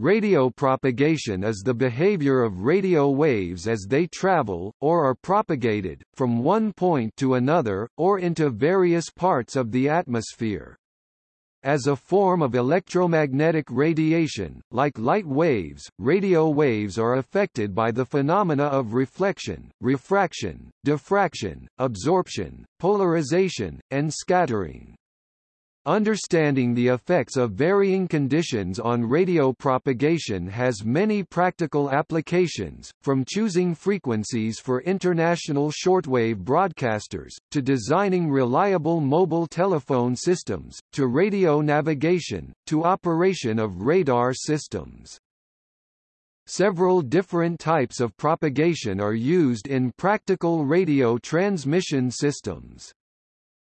Radio propagation is the behavior of radio waves as they travel, or are propagated, from one point to another, or into various parts of the atmosphere. As a form of electromagnetic radiation, like light waves, radio waves are affected by the phenomena of reflection, refraction, diffraction, absorption, polarization, and scattering. Understanding the effects of varying conditions on radio propagation has many practical applications, from choosing frequencies for international shortwave broadcasters, to designing reliable mobile telephone systems, to radio navigation, to operation of radar systems. Several different types of propagation are used in practical radio transmission systems.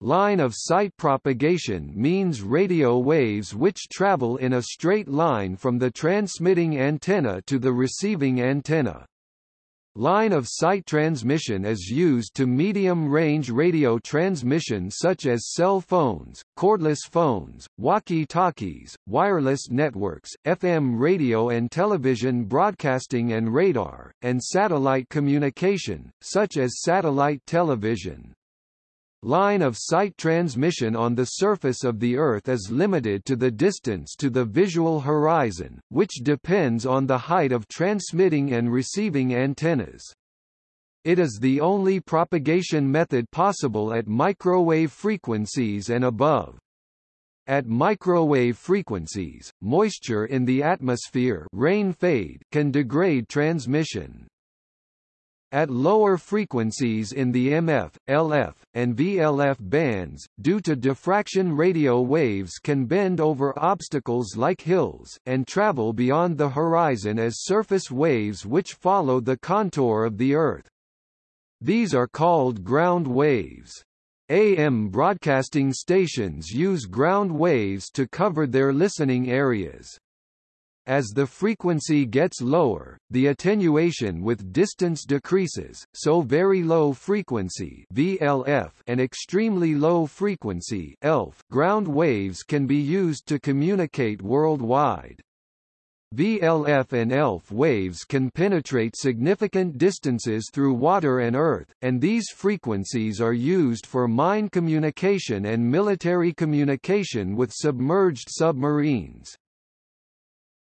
Line of sight propagation means radio waves which travel in a straight line from the transmitting antenna to the receiving antenna. Line of sight transmission is used to medium-range radio transmission such as cell phones, cordless phones, walkie-talkies, wireless networks, FM radio and television broadcasting and radar, and satellite communication, such as satellite television. Line of sight transmission on the surface of the Earth is limited to the distance to the visual horizon, which depends on the height of transmitting and receiving antennas. It is the only propagation method possible at microwave frequencies and above. At microwave frequencies, moisture in the atmosphere rain fade can degrade transmission. At lower frequencies in the MF, LF, and VLF bands, due to diffraction radio waves can bend over obstacles like hills, and travel beyond the horizon as surface waves which follow the contour of the Earth. These are called ground waves. AM broadcasting stations use ground waves to cover their listening areas. As the frequency gets lower, the attenuation with distance decreases, so very low frequency VLF and extremely low frequency ELF ground waves can be used to communicate worldwide. VLF and ELF waves can penetrate significant distances through water and earth, and these frequencies are used for mine communication and military communication with submerged submarines.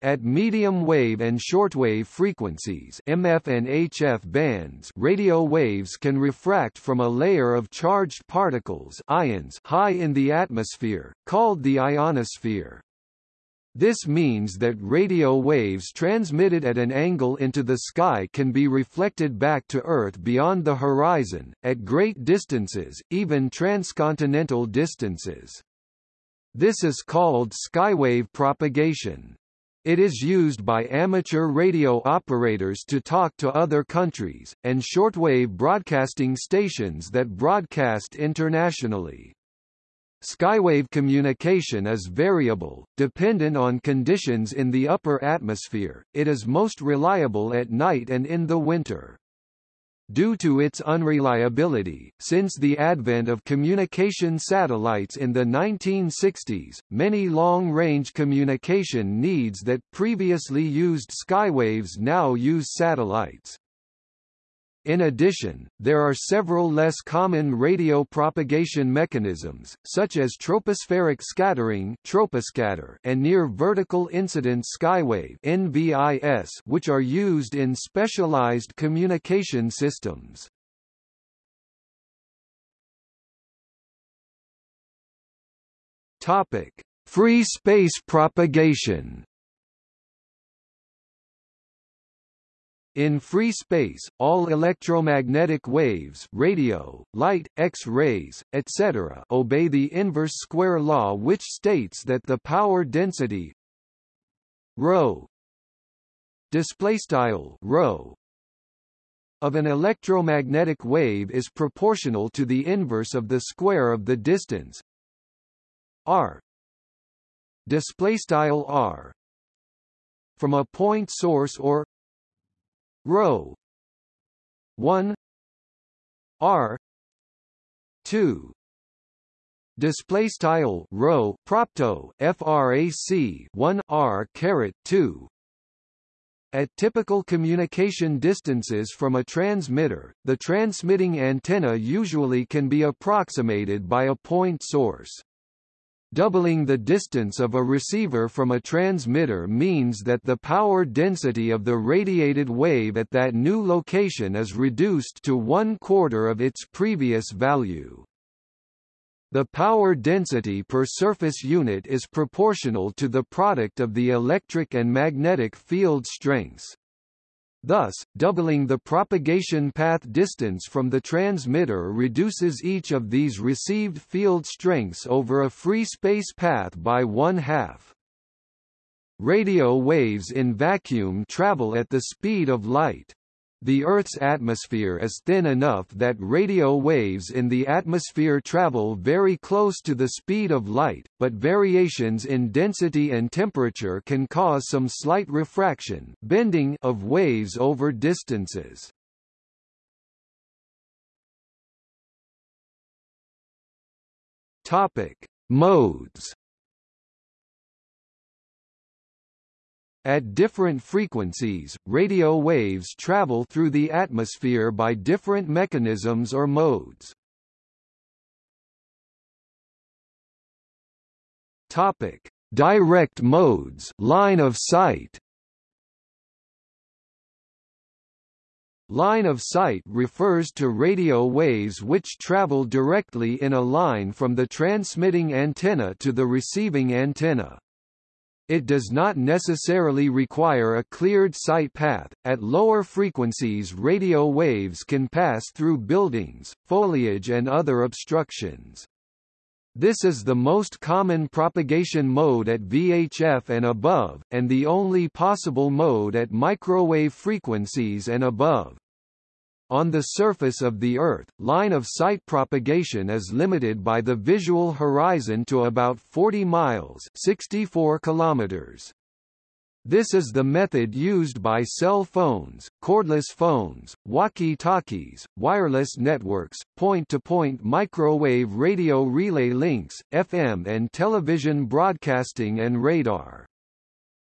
At medium wave and shortwave frequencies MF and HF bands radio waves can refract from a layer of charged particles ions high in the atmosphere, called the ionosphere. This means that radio waves transmitted at an angle into the sky can be reflected back to Earth beyond the horizon, at great distances, even transcontinental distances. This is called skywave propagation. It is used by amateur radio operators to talk to other countries, and shortwave broadcasting stations that broadcast internationally. Skywave communication is variable, dependent on conditions in the upper atmosphere, it is most reliable at night and in the winter. Due to its unreliability, since the advent of communication satellites in the 1960s, many long-range communication needs that previously used skywaves now use satellites. In addition, there are several less common radio propagation mechanisms, such as tropospheric scattering troposcatter and near-vertical incidence skywave NVIS, which are used in specialized communication systems. Topic: Free space propagation In free space, all electromagnetic waves radio, light, X-rays, etc. obey the inverse square law which states that the power density ρ displaystyle of an electromagnetic wave is proportional to the inverse of the square of the distance r displaystyle r from a point source or rho 1 r. 2 display style rho propto frac 1 r caret 2 At typical communication distances from a transmitter, the transmitting antenna usually can be approximated by a point source. Doubling the distance of a receiver from a transmitter means that the power density of the radiated wave at that new location is reduced to one quarter of its previous value. The power density per surface unit is proportional to the product of the electric and magnetic field strengths. Thus, doubling the propagation path distance from the transmitter reduces each of these received field strengths over a free space path by one-half. Radio waves in vacuum travel at the speed of light. The Earth's atmosphere is thin enough that radio waves in the atmosphere travel very close to the speed of light, but variations in density and temperature can cause some slight refraction bending of waves over distances. Topic: Modes At different frequencies, radio waves travel through the atmosphere by different mechanisms or modes. Topic: Direct modes, line of sight. Line of sight refers to radio waves which travel directly in a line from the transmitting antenna to the receiving antenna. It does not necessarily require a cleared sight path. At lower frequencies, radio waves can pass through buildings, foliage, and other obstructions. This is the most common propagation mode at VHF and above, and the only possible mode at microwave frequencies and above. On the surface of the Earth, line-of-sight propagation is limited by the visual horizon to about 40 miles 64 kilometers. This is the method used by cell phones, cordless phones, walkie-talkies, wireless networks, point-to-point -point microwave radio relay links, FM and television broadcasting and radar.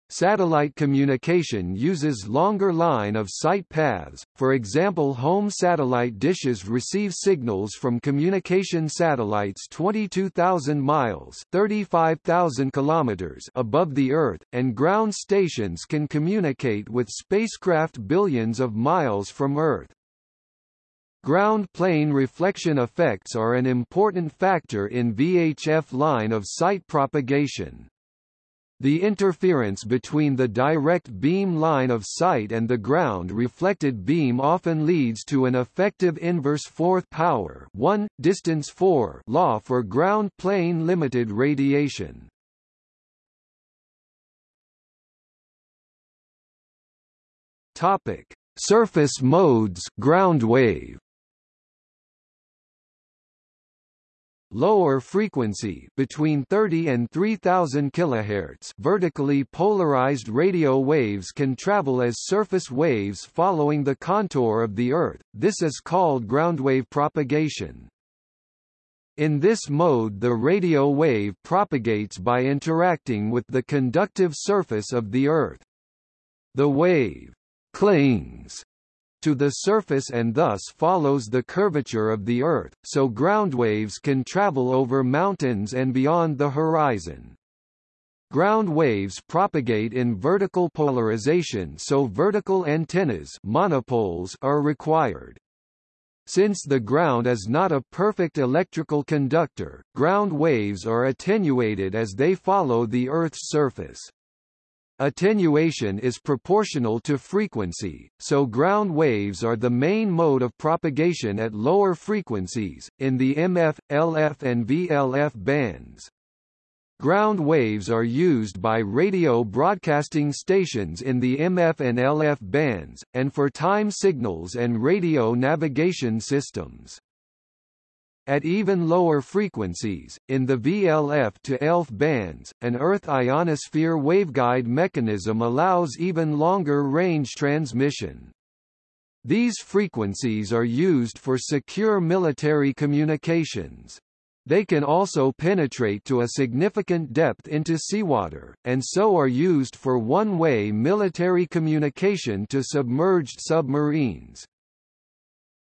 Satellite communication uses longer line-of-sight paths, for example home satellite dishes receive signals from communication satellites 22,000 miles 35,000 kilometers above the Earth, and ground stations can communicate with spacecraft billions of miles from Earth. Ground plane reflection effects are an important factor in VHF line-of-sight propagation. The interference between the direct beam line of sight and the ground reflected beam often leads to an effective inverse fourth power 1, distance 4 law for ground plane limited radiation. Topic: Surface modes ground wave Lower frequency between 30 and 3000 kHz vertically polarized radio waves can travel as surface waves following the contour of the Earth, this is called groundwave propagation. In this mode the radio wave propagates by interacting with the conductive surface of the Earth. The wave clings to the surface and thus follows the curvature of the Earth, so ground waves can travel over mountains and beyond the horizon. Ground waves propagate in vertical polarization so vertical antennas monopoles are required. Since the ground is not a perfect electrical conductor, ground waves are attenuated as they follow the Earth's surface. Attenuation is proportional to frequency, so ground waves are the main mode of propagation at lower frequencies, in the MF, LF and VLF bands. Ground waves are used by radio broadcasting stations in the MF and LF bands, and for time signals and radio navigation systems. At even lower frequencies, in the VLF to ELF bands, an Earth ionosphere waveguide mechanism allows even longer range transmission. These frequencies are used for secure military communications. They can also penetrate to a significant depth into seawater, and so are used for one-way military communication to submerged submarines.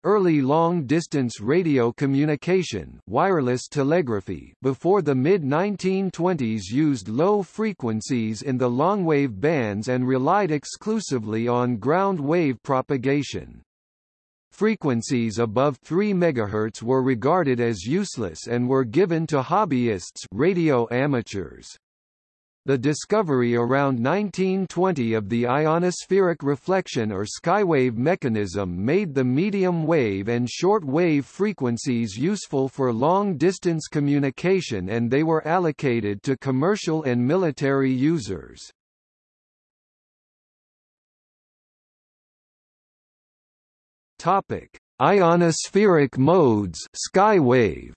Early long-distance radio communication wireless telegraphy before the mid-1920s used low frequencies in the longwave bands and relied exclusively on ground wave propagation. Frequencies above 3 MHz were regarded as useless and were given to hobbyists radio amateurs. The discovery around 1920 of the ionospheric reflection or skywave mechanism made the medium wave and short wave frequencies useful for long-distance communication and they were allocated to commercial and military users. Topic: Ionospheric modes, skywave.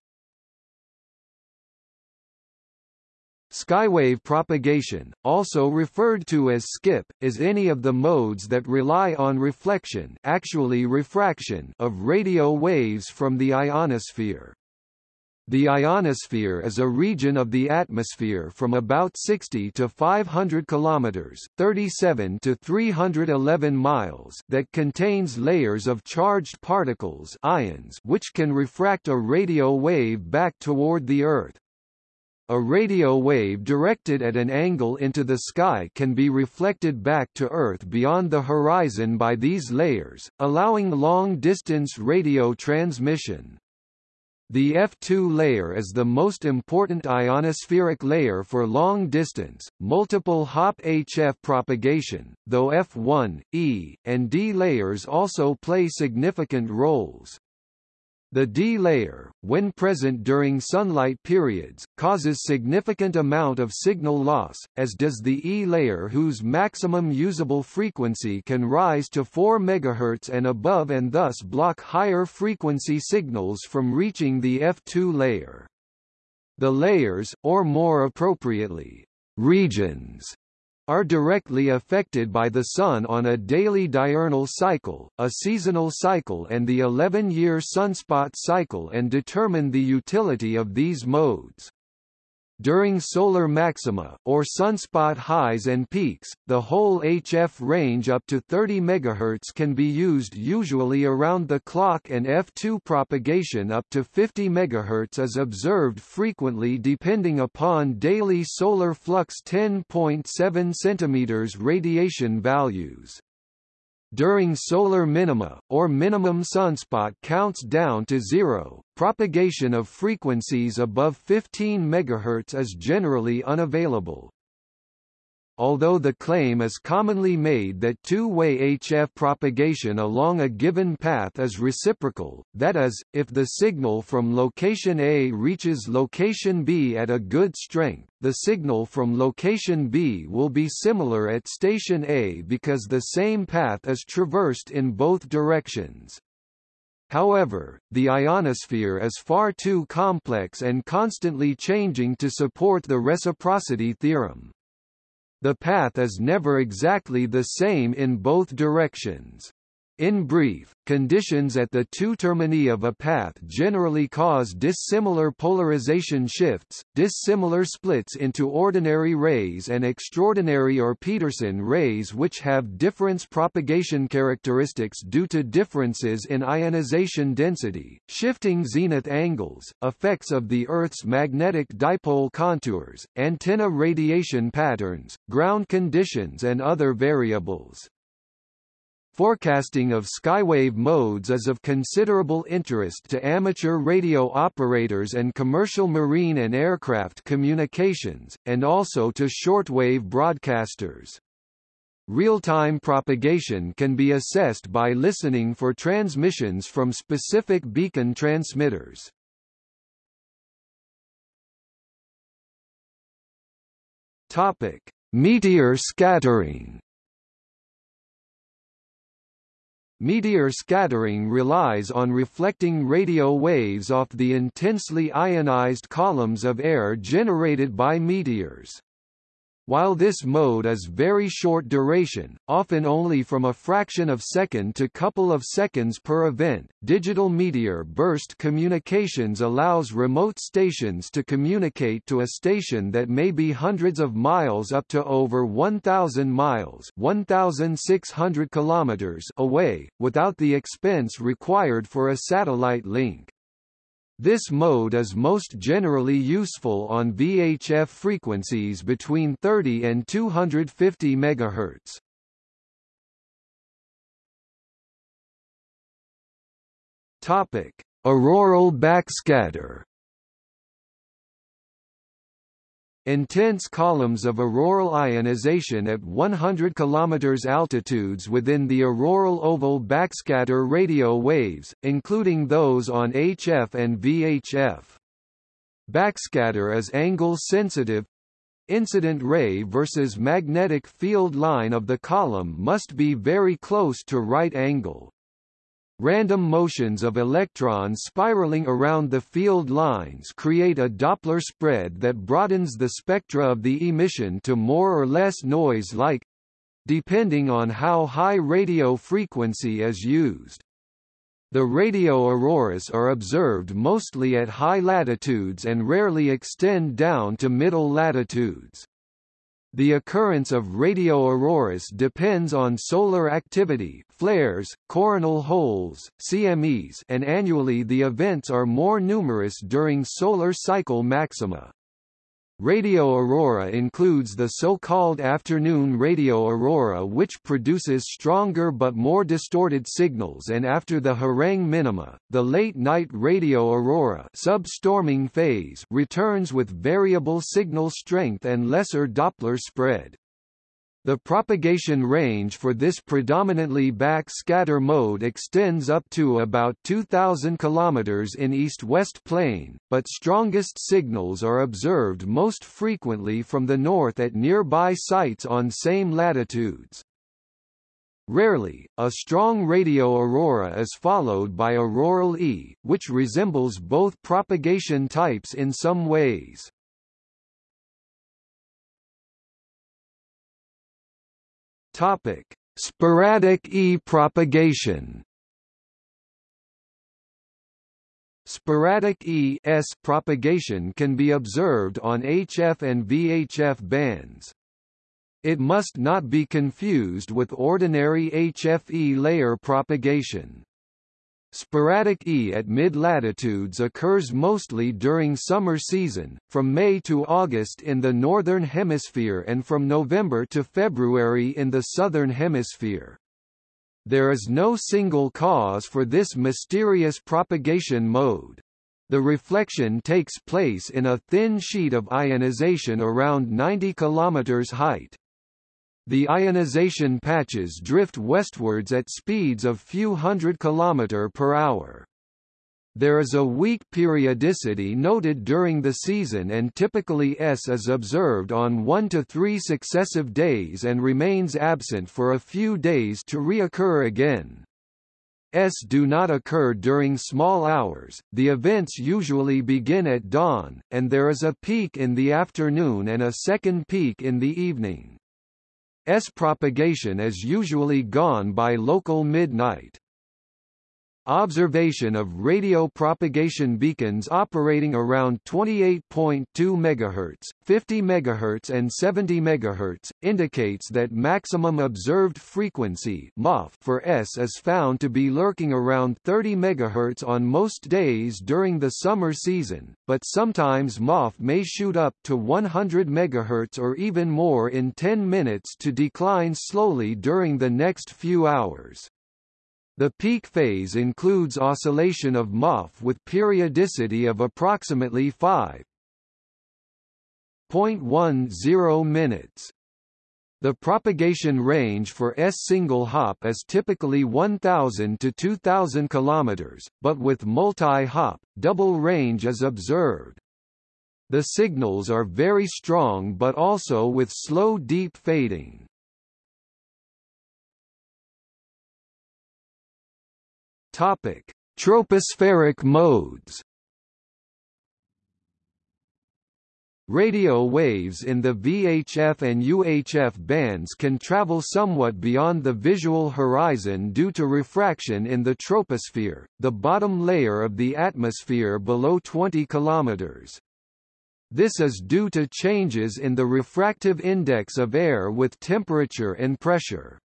Skywave propagation, also referred to as skip, is any of the modes that rely on reflection actually refraction of radio waves from the ionosphere. The ionosphere is a region of the atmosphere from about 60 to 500 kilometers, 37 to 311 miles that contains layers of charged particles ions which can refract a radio wave back toward the Earth. A radio wave directed at an angle into the sky can be reflected back to Earth beyond the horizon by these layers, allowing long-distance radio transmission. The F2 layer is the most important ionospheric layer for long-distance, multiple Hop HF propagation, though F1, E, and D layers also play significant roles. The D layer, when present during sunlight periods, causes significant amount of signal loss, as does the E layer whose maximum usable frequency can rise to 4 MHz and above and thus block higher frequency signals from reaching the F2 layer. The layers, or more appropriately, regions, are directly affected by the Sun on a daily diurnal cycle, a seasonal cycle and the 11-year sunspot cycle and determine the utility of these modes. During solar maxima, or sunspot highs and peaks, the whole HF range up to 30 MHz can be used usually around the clock and F2 propagation up to 50 MHz is observed frequently depending upon daily solar flux 10.7 cm radiation values. During solar minima, or minimum sunspot counts down to zero, propagation of frequencies above 15 MHz is generally unavailable although the claim is commonly made that two-way HF propagation along a given path is reciprocal, that is, if the signal from location A reaches location B at a good strength, the signal from location B will be similar at station A because the same path is traversed in both directions. However, the ionosphere is far too complex and constantly changing to support the reciprocity theorem. The path is never exactly the same in both directions. In brief, conditions at the two termini of a path generally cause dissimilar polarization shifts, dissimilar splits into ordinary rays and extraordinary or Pedersen rays which have difference propagation characteristics due to differences in ionization density, shifting zenith angles, effects of the Earth's magnetic dipole contours, antenna radiation patterns, ground conditions and other variables. Forecasting of skywave modes is of considerable interest to amateur radio operators and commercial marine and aircraft communications, and also to shortwave broadcasters. Real-time propagation can be assessed by listening for transmissions from specific beacon transmitters. Meteor scattering. Meteor scattering relies on reflecting radio waves off the intensely ionized columns of air generated by meteors. While this mode is very short duration, often only from a fraction of second to couple of seconds per event, digital meteor burst communications allows remote stations to communicate to a station that may be hundreds of miles up to over 1,000 miles 1,600 kilometers away, without the expense required for a satellite link. This mode is most generally useful on VHF frequencies between 30 and 250 MHz. Topic: Auroral backscatter. Intense columns of auroral ionization at 100 km altitudes within the auroral oval backscatter radio waves, including those on HF and VHF. Backscatter is angle-sensitive. Incident ray versus magnetic field line of the column must be very close to right angle. Random motions of electrons spiraling around the field lines create a Doppler spread that broadens the spectra of the emission to more or less noise-like depending on how high radio frequency is used. The radio auroras are observed mostly at high latitudes and rarely extend down to middle latitudes. The occurrence of radio auroras depends on solar activity, flares, coronal holes, CMEs, and annually the events are more numerous during solar cycle maxima. Radio aurora includes the so-called afternoon radio aurora which produces stronger but more distorted signals and after the Harang minima, the late-night radio aurora sub-storming phase returns with variable signal strength and lesser Doppler spread. The propagation range for this predominantly back-scatter mode extends up to about 2,000 km in east-west plane, but strongest signals are observed most frequently from the north at nearby sites on same latitudes. Rarely, a strong radio aurora is followed by auroral E, which resembles both propagation types in some ways. Topic: Sporadic E-propagation. Sporadic E-S propagation can be observed on HF and VHF bands. It must not be confused with ordinary HFE layer propagation. Sporadic E at mid-latitudes occurs mostly during summer season, from May to August in the Northern Hemisphere and from November to February in the Southern Hemisphere. There is no single cause for this mysterious propagation mode. The reflection takes place in a thin sheet of ionization around 90 km height. The ionization patches drift westwards at speeds of few hundred km per hour. There is a weak periodicity noted during the season and typically S is observed on one to three successive days and remains absent for a few days to reoccur again. S do not occur during small hours, the events usually begin at dawn, and there is a peak in the afternoon and a second peak in the evening. S propagation is usually gone by local midnight. Observation of radio propagation beacons operating around 28.2 MHz, 50 MHz and 70 MHz, indicates that maximum observed frequency for S is found to be lurking around 30 MHz on most days during the summer season, but sometimes MOF may shoot up to 100 MHz or even more in 10 minutes to decline slowly during the next few hours. The peak phase includes oscillation of MOF with periodicity of approximately 5.10 minutes. The propagation range for S single hop is typically 1000 to 2000 km, but with multi-hop, double range is observed. The signals are very strong but also with slow deep fading. Topic: Tropospheric modes. Radio waves in the VHF and UHF bands can travel somewhat beyond the visual horizon due to refraction in the troposphere, the bottom layer of the atmosphere below 20 km. This is due to changes in the refractive index of air with temperature and pressure.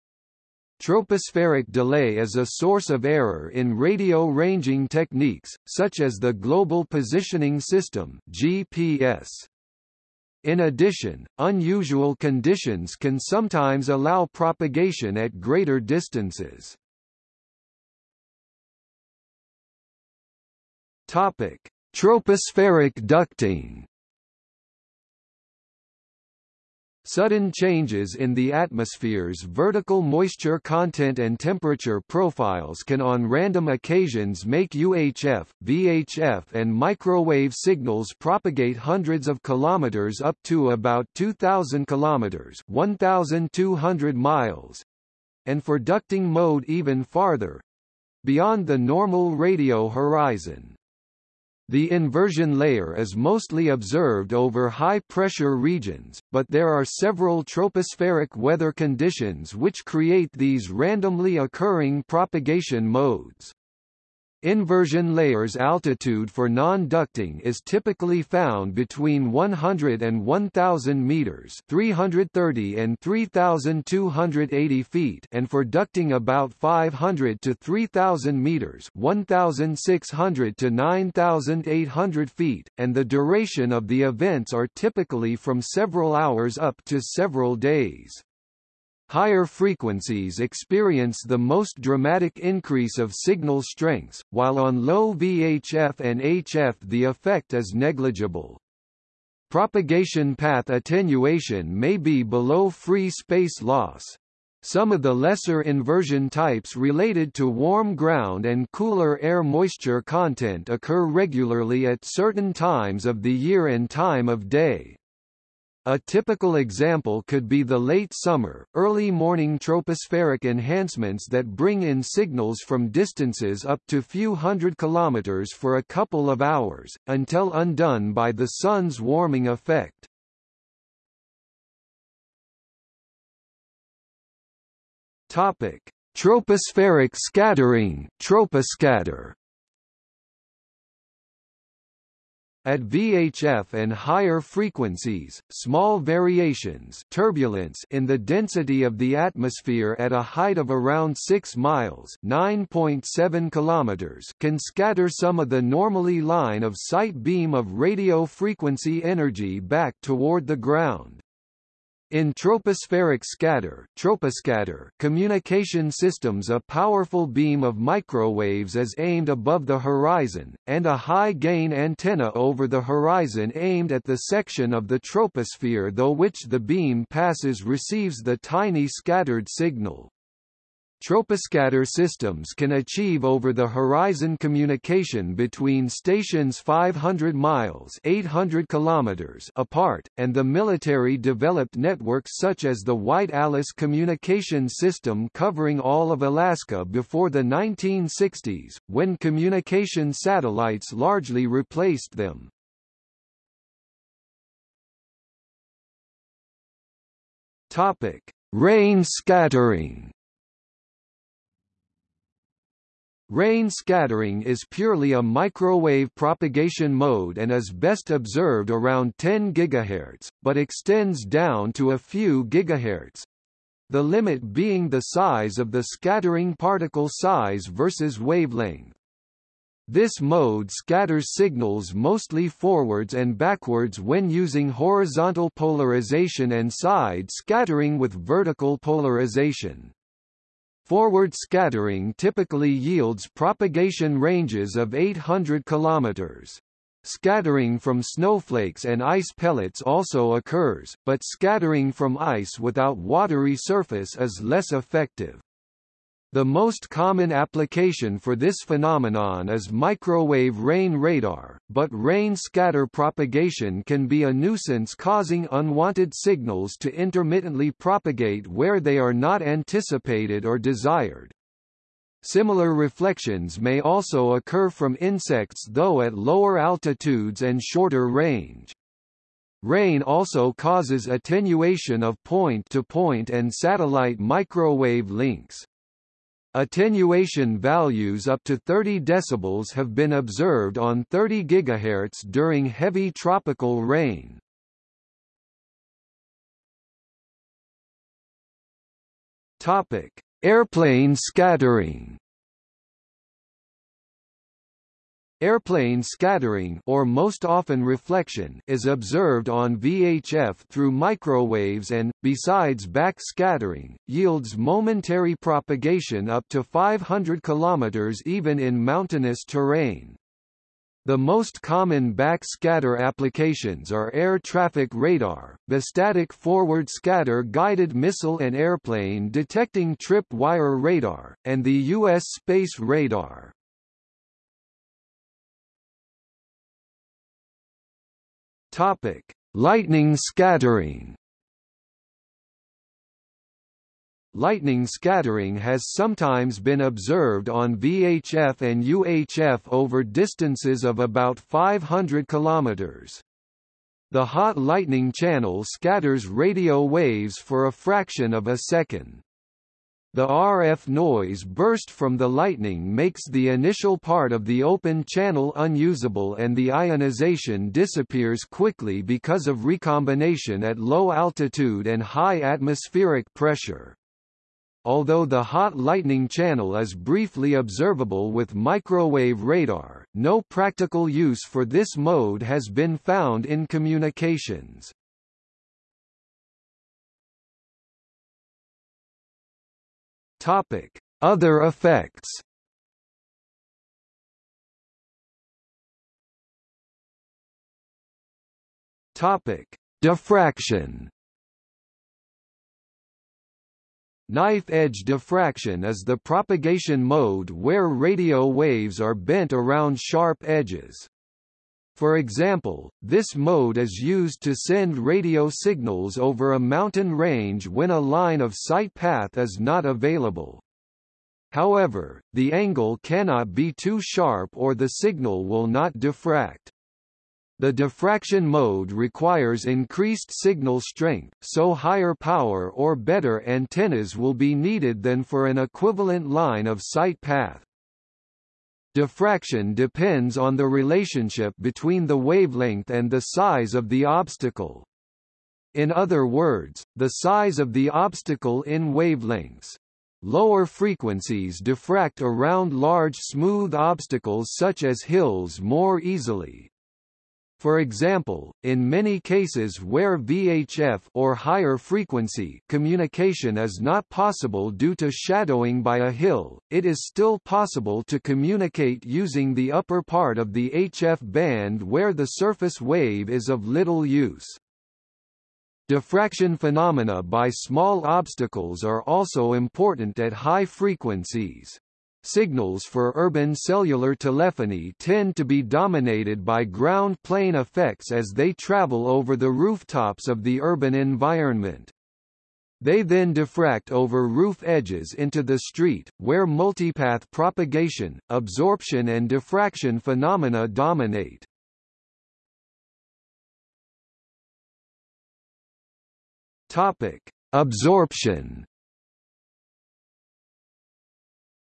Tropospheric delay is a source of error in radio ranging techniques, such as the Global Positioning System GPS. In addition, unusual conditions can sometimes allow propagation at greater distances. Topic: Tropospheric ducting Sudden changes in the atmosphere's vertical moisture content and temperature profiles can on random occasions make UHF, VHF and microwave signals propagate hundreds of kilometers up to about 2000 kilometers, 1200 miles, and for ducting mode even farther beyond the normal radio horizon. The inversion layer is mostly observed over high-pressure regions, but there are several tropospheric weather conditions which create these randomly occurring propagation modes. Inversion layers altitude for non-ducting is typically found between 100 and 1000 meters, 330 and 3280 feet, and for ducting about 500 to 3000 meters, 1600 to 9800 feet, and the duration of the events are typically from several hours up to several days. Higher frequencies experience the most dramatic increase of signal strengths, while on low VHF and HF the effect is negligible. Propagation path attenuation may be below free space loss. Some of the lesser inversion types related to warm ground and cooler air moisture content occur regularly at certain times of the year and time of day. A typical example could be the late summer, early morning tropospheric enhancements that bring in signals from distances up to few hundred kilometers for a couple of hours, until undone by the sun's warming effect. Topic: Tropospheric scattering, troposcatter. At VHF and higher frequencies, small variations turbulence in the density of the atmosphere at a height of around 6 miles (9.7 kilometers) can scatter some of the normally line of sight beam of radio frequency energy back toward the ground. In tropospheric scatter, troposcatter communication systems a powerful beam of microwaves is aimed above the horizon, and a high-gain antenna over the horizon aimed at the section of the troposphere through which the beam passes receives the tiny scattered signal. Troposcatter systems can achieve over-the-horizon communication between stations 500 miles 800 kilometers apart, and the military developed networks such as the White Alice communication system covering all of Alaska before the 1960s, when communication satellites largely replaced them. Topic: Rain scattering. Rain scattering is purely a microwave propagation mode and is best observed around 10 GHz, but extends down to a few GHz. The limit being the size of the scattering particle size versus wavelength. This mode scatters signals mostly forwards and backwards when using horizontal polarization and side scattering with vertical polarization. Forward scattering typically yields propagation ranges of 800 km. Scattering from snowflakes and ice pellets also occurs, but scattering from ice without watery surface is less effective. The most common application for this phenomenon is microwave rain radar, but rain scatter propagation can be a nuisance causing unwanted signals to intermittently propagate where they are not anticipated or desired. Similar reflections may also occur from insects though at lower altitudes and shorter range. Rain also causes attenuation of point-to-point -point and satellite microwave links. Attenuation values up to 30 dB have been observed on 30 GHz during heavy tropical rain. Topic: Airplane scattering. Airplane scattering or most often reflection is observed on VHF through microwaves and, besides backscattering, yields momentary propagation up to 500 km even in mountainous terrain. The most common backscatter applications are air traffic radar, bistatic forward scatter guided missile and airplane detecting trip wire radar, and the U.S. space radar. Topic: Lightning scattering. Lightning scattering has sometimes been observed on VHF and UHF over distances of about 500 km. The hot lightning channel scatters radio waves for a fraction of a second. The RF noise burst from the lightning makes the initial part of the open channel unusable and the ionization disappears quickly because of recombination at low altitude and high atmospheric pressure. Although the hot lightning channel is briefly observable with microwave radar, no practical use for this mode has been found in communications. Topic: Other effects. Topic: Diffraction. Knife-edge diffraction is the propagation mode where radio waves are bent around sharp edges. For example, this mode is used to send radio signals over a mountain range when a line of sight path is not available. However, the angle cannot be too sharp or the signal will not diffract. The diffraction mode requires increased signal strength, so higher power or better antennas will be needed than for an equivalent line of sight path. Diffraction depends on the relationship between the wavelength and the size of the obstacle. In other words, the size of the obstacle in wavelengths. Lower frequencies diffract around large smooth obstacles such as hills more easily, for example, in many cases where VHF or higher frequency communication is not possible due to shadowing by a hill, it is still possible to communicate using the upper part of the HF band where the surface wave is of little use. Diffraction phenomena by small obstacles are also important at high frequencies. Signals for urban cellular telephony tend to be dominated by ground plane effects as they travel over the rooftops of the urban environment. They then diffract over roof edges into the street, where multipath propagation, absorption and diffraction phenomena dominate. Topic: Absorption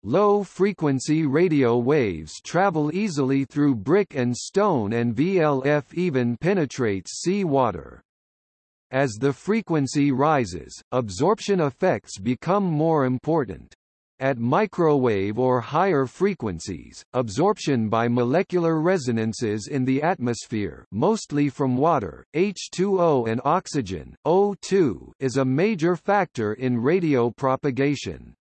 Low-frequency radio waves travel easily through brick and stone and VLF even penetrates seawater. As the frequency rises, absorption effects become more important. At microwave or higher frequencies, absorption by molecular resonances in the atmosphere mostly from water, H2O and oxygen, O2 is a major factor in radio propagation.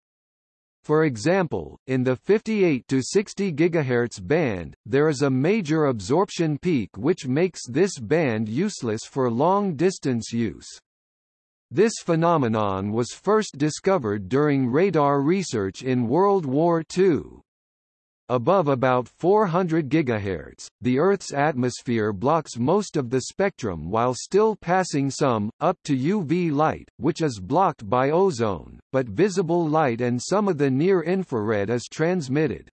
For example, in the 58 to 60 GHz band, there is a major absorption peak which makes this band useless for long-distance use. This phenomenon was first discovered during radar research in World War II. Above about 400 GHz, the Earth's atmosphere blocks most of the spectrum while still passing some, up to UV light, which is blocked by ozone, but visible light and some of the near-infrared is transmitted.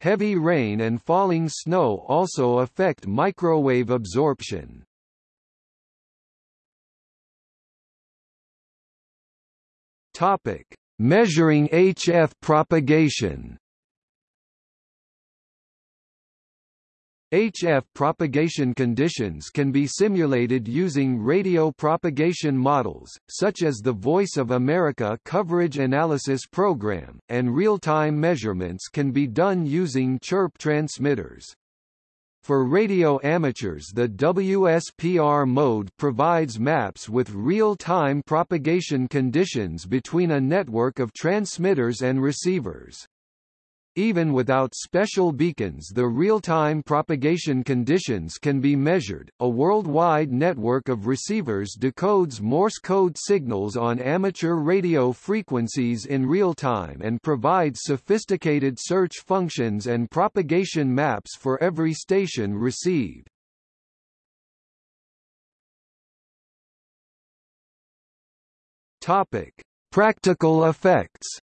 Heavy rain and falling snow also affect microwave absorption. Topic. Measuring HF propagation HF propagation conditions can be simulated using radio propagation models, such as the Voice of America Coverage Analysis Program, and real-time measurements can be done using chirp transmitters. For radio amateurs the WSPR mode provides maps with real-time propagation conditions between a network of transmitters and receivers. Even without special beacons the real-time propagation conditions can be measured. A worldwide network of receivers decodes Morse code signals on amateur radio frequencies in real time and provides sophisticated search functions and propagation maps for every station received. Topic: Practical effects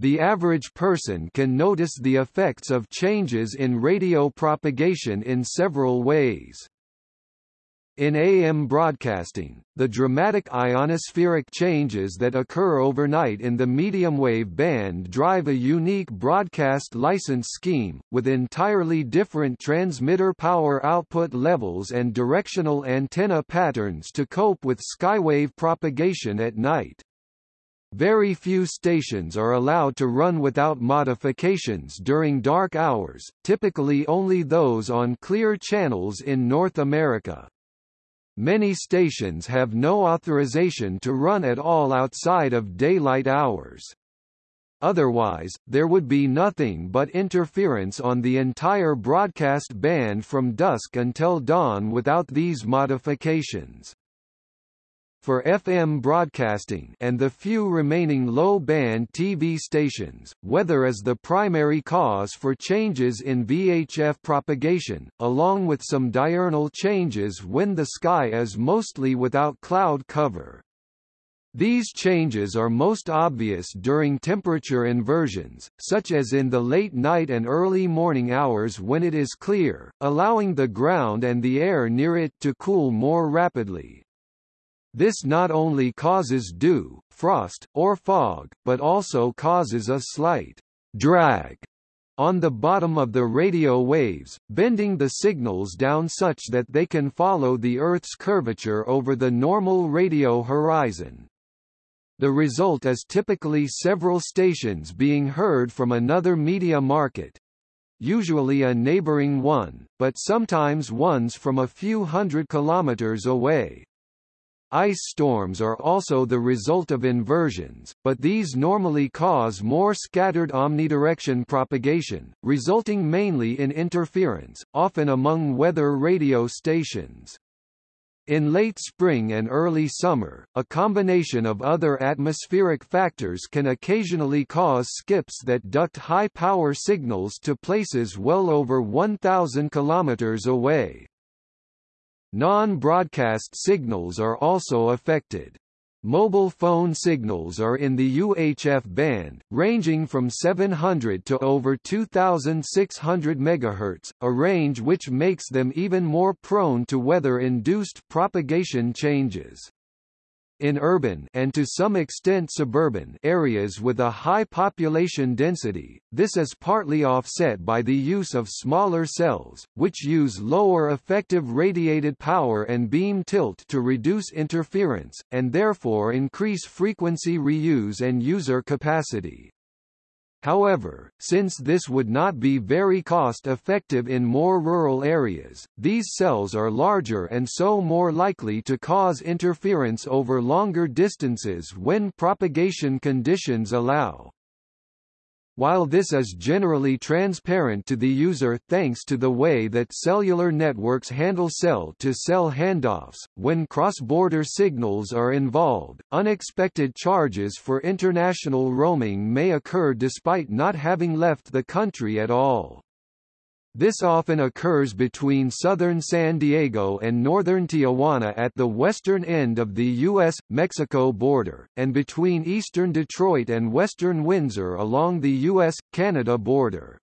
The average person can notice the effects of changes in radio propagation in several ways. In AM broadcasting, the dramatic ionospheric changes that occur overnight in the medium wave band drive a unique broadcast license scheme, with entirely different transmitter power output levels and directional antenna patterns to cope with skywave propagation at night. Very few stations are allowed to run without modifications during dark hours, typically only those on clear channels in North America. Many stations have no authorization to run at all outside of daylight hours. Otherwise, there would be nothing but interference on the entire broadcast band from dusk until dawn without these modifications. For FM broadcasting and the few remaining low-band TV stations, weather is the primary cause for changes in VHF propagation, along with some diurnal changes when the sky is mostly without cloud cover. These changes are most obvious during temperature inversions, such as in the late night and early morning hours when it is clear, allowing the ground and the air near it to cool more rapidly. This not only causes dew, frost, or fog, but also causes a slight drag on the bottom of the radio waves, bending the signals down such that they can follow the Earth's curvature over the normal radio horizon. The result is typically several stations being heard from another media market, usually a neighboring one, but sometimes ones from a few hundred kilometers away. Ice storms are also the result of inversions, but these normally cause more scattered omnidirection propagation, resulting mainly in interference, often among weather radio stations. In late spring and early summer, a combination of other atmospheric factors can occasionally cause skips that duct high-power signals to places well over 1,000 km away. Non-broadcast signals are also affected. Mobile phone signals are in the UHF band, ranging from 700 to over 2600 MHz, a range which makes them even more prone to weather-induced propagation changes. In urban and to some extent suburban areas with a high population density, this is partly offset by the use of smaller cells, which use lower effective radiated power and beam tilt to reduce interference, and therefore increase frequency reuse and user capacity. However, since this would not be very cost-effective in more rural areas, these cells are larger and so more likely to cause interference over longer distances when propagation conditions allow. While this is generally transparent to the user thanks to the way that cellular networks handle cell-to-cell -cell handoffs, when cross-border signals are involved, unexpected charges for international roaming may occur despite not having left the country at all. This often occurs between southern San Diego and northern Tijuana at the western end of the U.S.-Mexico border, and between eastern Detroit and western Windsor along the U.S.-Canada border.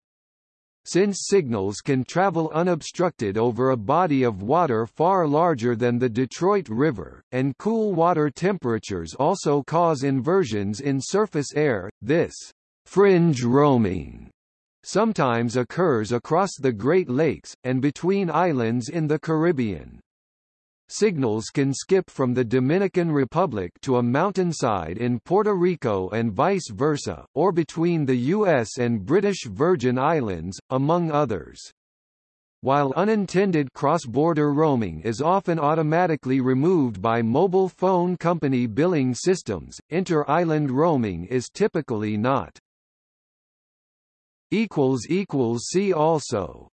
Since signals can travel unobstructed over a body of water far larger than the Detroit River, and cool water temperatures also cause inversions in surface air, this fringe roaming sometimes occurs across the Great Lakes, and between islands in the Caribbean. Signals can skip from the Dominican Republic to a mountainside in Puerto Rico and vice versa, or between the U.S. and British Virgin Islands, among others. While unintended cross-border roaming is often automatically removed by mobile phone company billing systems, inter-island roaming is typically not. See also